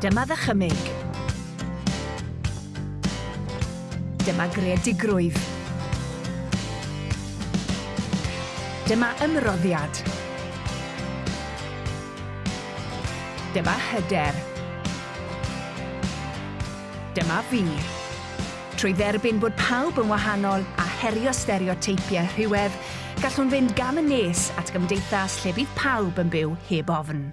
Dyma ddychymyg. Dyma greadigrwydd. Dyma ymroddiad. Dyma hyder. Dyma fi. Trwy dderbyn bod pawb yn wahanol a herio stereoteipiau rhywedd, gallwn fynd gam y nes at gymdeithas lle bydd pawb yn byw heb ofn.